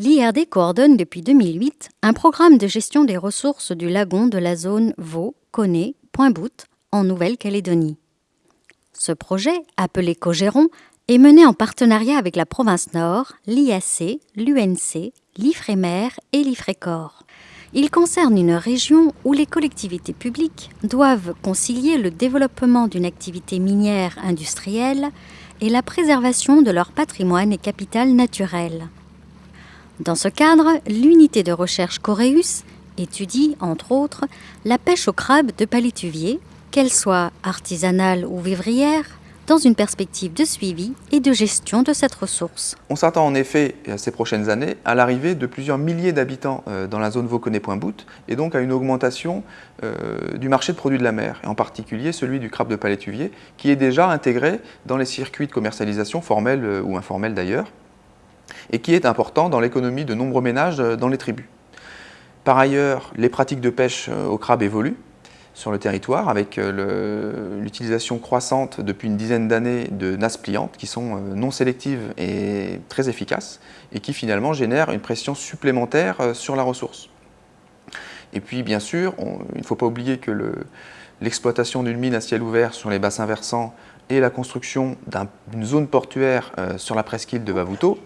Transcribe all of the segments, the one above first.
L'IRD coordonne depuis 2008 un programme de gestion des ressources du lagon de la zone Vaux, Coné, Point-Bout en Nouvelle-Calédonie. Ce projet, appelé Cogéron, est mené en partenariat avec la province Nord, l'IAC, l'UNC, l'IFREMER et l'IFRECOR. Il concerne une région où les collectivités publiques doivent concilier le développement d'une activité minière industrielle et la préservation de leur patrimoine et capital naturel. Dans ce cadre, l'unité de recherche Coréus étudie, entre autres, la pêche au crabe de palétuvier, qu'elle soit artisanale ou vivrière, dans une perspective de suivi et de gestion de cette ressource. On s'attend en effet, ces prochaines années, à l'arrivée de plusieurs milliers d'habitants euh, dans la zone Vauconnet-Point-Bout et donc à une augmentation euh, du marché de produits de la mer, et en particulier celui du crabe de palétuvier, qui est déjà intégré dans les circuits de commercialisation formels euh, ou informels d'ailleurs, et qui est important dans l'économie de nombreux ménages dans les tribus. Par ailleurs, les pratiques de pêche au crabe évoluent, sur le territoire avec euh, l'utilisation croissante depuis une dizaine d'années de nasses pliantes qui sont euh, non sélectives et très efficaces et qui finalement génèrent une pression supplémentaire euh, sur la ressource. Et puis bien sûr, il ne faut pas oublier que l'exploitation d'une mine à ciel ouvert sur les bassins versants et la construction d'une zone portuaire sur la presqu'île de Bavuto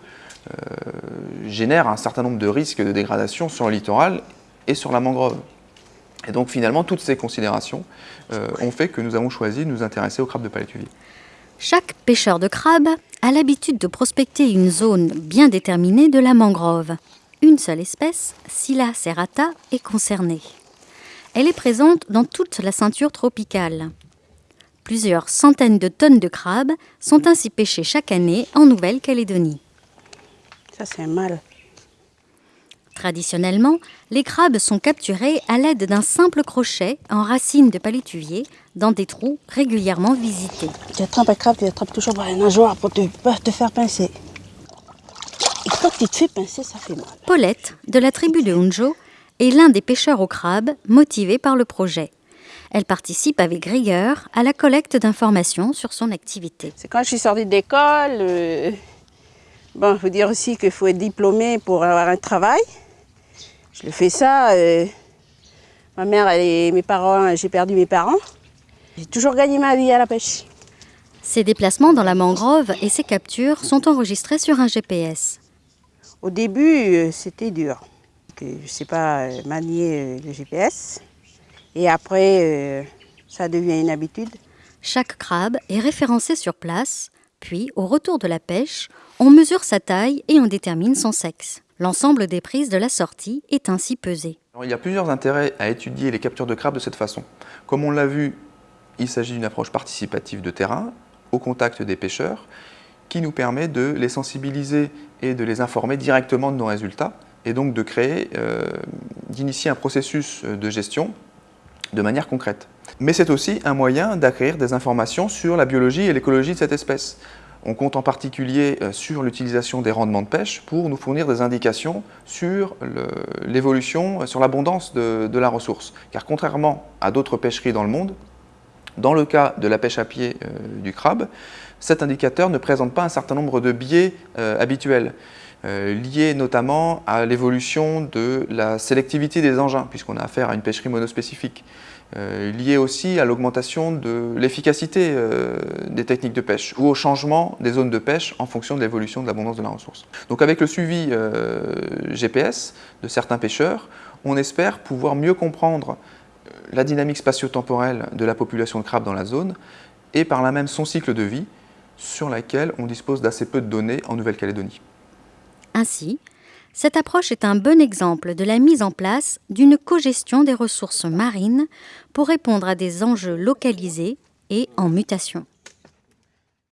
génèrent un certain nombre de risques de dégradation sur le littoral et sur la mangrove. Et donc finalement, toutes ces considérations euh, ont fait que nous avons choisi de nous intéresser au crabe de palétuvier. Chaque pêcheur de crabe a l'habitude de prospecter une zone bien déterminée de la mangrove. Une seule espèce, Scylla serrata, est concernée. Elle est présente dans toute la ceinture tropicale. Plusieurs centaines de tonnes de crabes sont ainsi pêchées chaque année en Nouvelle-Calédonie. Ça, c'est mal. Traditionnellement, les crabes sont capturés à l'aide d'un simple crochet en racine de palétuvier dans des trous régulièrement visités. Tu attrapes un crabe, tu attrapes toujours par les nageoires pour te, te faire pincer. Et quand tu te fais pincer, ça fait mal. Paulette, de la tribu de Hunjo, est l'un des pêcheurs au crabe motivé par le projet. Elle participe avec rigueur à la collecte d'informations sur son activité. C'est quand je suis sortie d'école. Euh, bon, il faut dire aussi qu'il faut être diplômé pour avoir un travail. Je fais ça. Euh, ma mère et mes parents, j'ai perdu mes parents. J'ai toujours gagné ma vie à la pêche. Ces déplacements dans la mangrove et ces captures sont enregistrés sur un GPS. Au début, euh, c'était dur. Je ne sais pas euh, manier le GPS. Et après, ça devient une habitude. Chaque crabe est référencé sur place, puis au retour de la pêche, on mesure sa taille et on détermine son sexe. L'ensemble des prises de la sortie est ainsi pesé. il y a plusieurs intérêts à étudier les captures de crabes de cette façon. Comme on l'a vu, il s'agit d'une approche participative de terrain, au contact des pêcheurs, qui nous permet de les sensibiliser et de les informer directement de nos résultats, et donc de créer, euh, d'initier un processus de gestion de manière concrète. Mais c'est aussi un moyen d'acquérir des informations sur la biologie et l'écologie de cette espèce. On compte en particulier euh, sur l'utilisation des rendements de pêche pour nous fournir des indications sur l'évolution, euh, sur l'abondance de, la ressource. Car contrairement à d'autres pêcheries dans le monde, dans le cas de la pêche à pied euh, du crabe, cet indicateur ne présente pas un certain nombre de biais habituels, liés notamment à l'évolution de la sélectivité des engins, puisqu'on a affaire à une pêcherie monospécifique. Euh, lié aussi à l'augmentation de l'efficacité euh, des techniques de pêche ou au changement des zones de pêche en fonction de l'évolution de l'abondance de la ressource. Donc avec le suivi euh, GPS de certains pêcheurs, on espère pouvoir mieux comprendre la dynamique spatio-temporelle de la population de crabes dans la zone et par là même son cycle de vie sur laquelle on dispose d'assez peu de données en Nouvelle-Calédonie. Ainsi, cette approche est un bon exemple de la mise en place d'une cogestion des ressources marines pour répondre à des enjeux localisés et en mutation.